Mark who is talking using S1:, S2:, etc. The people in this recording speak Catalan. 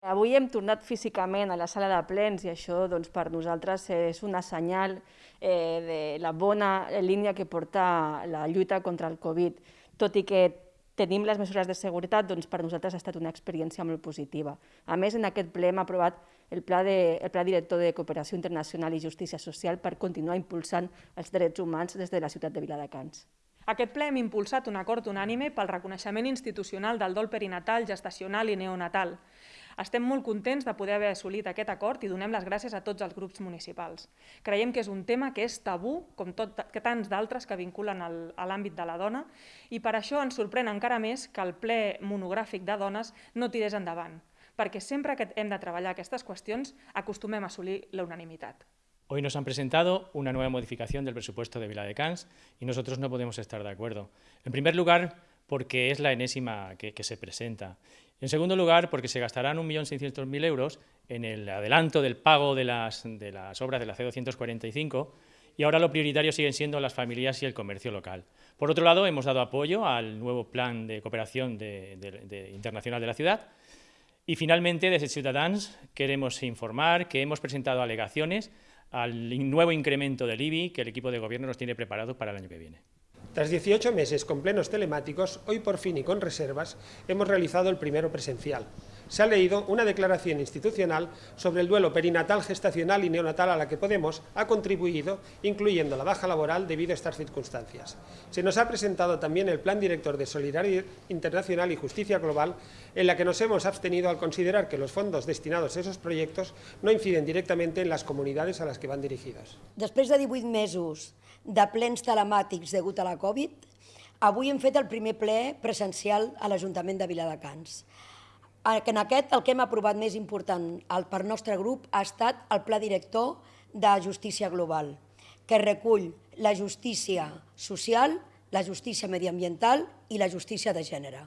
S1: Avui hem tornat físicament a la sala de plens i això doncs, per nosaltres és una senyal eh, de la bona línia que porta la lluita contra el Covid. Tot i que tenim les mesures de seguretat, doncs per nosaltres ha estat una experiència molt positiva. A més, en aquest ple hem aprovat el pla, de, el pla director de cooperació internacional i justícia social per continuar impulsant els drets humans des de la ciutat de Viladecans.
S2: Aquest ple hem impulsat un acord unànime pel reconeixement institucional del dol perinatal, gestacional i neonatal. Estem molt contents de poder haver assolit aquest acord i donem les gràcies a tots els grups municipals. Creiem que és un tema que és tabú, com tot, que tants d'altres que vinculen al, a l'àmbit de la dona, i per això ens sorprèn encara més que el ple monogràfic de dones no tirés endavant, perquè sempre que hem de treballar aquestes qüestions acostumem a assolir la unanimitat.
S3: Hoy nos han presentado una nueva modificación del presupuesto de Vila de Cans y nosotros no podemos estar de acuerdo. En primer lugar, porque es la enésima que, que se presenta. En segundo lugar, porque se gastarán 1.600.000 euros en el adelanto del pago de las, de las obras de la C245 y ahora lo prioritario siguen siendo las familias y el comercio local. Por otro lado, hemos dado apoyo al nuevo plan de cooperación de, de internacional de la ciudad y finalmente, desde Ciudadans, queremos informar que hemos presentado alegaciones al nuevo incremento del IBI que el equipo de gobierno nos tiene preparado para el año que viene.
S4: Tras 18 meses con plenos telemáticos, hoy por fin y con reservas, hemos realizado el primero presencial. Se ha leído una declaración institucional sobre el duelo perinatal, gestacional y neonatal a la que Podemos ha contribuido, incluyendo la baja laboral debido a estas circunstancias. Se nos ha presentado también el Plan Director de Solidaridad Internacional y Justicia Global, en la que nos hemos abstenido al considerar que los fondos destinados a esos proyectos no inciden directamente en las comunidades a las que van dirigidos.
S5: Després de 18 mesos de plens telemàtics degut a la Covid, avui hem fet el primer ple presencial a l'Ajuntament de Viladecans. En aquest el que hem aprovat més important per nostre grup ha estat el Pla Director de Justícia Global, que recull la justícia social, la justícia mediambiental i la justícia de gènere.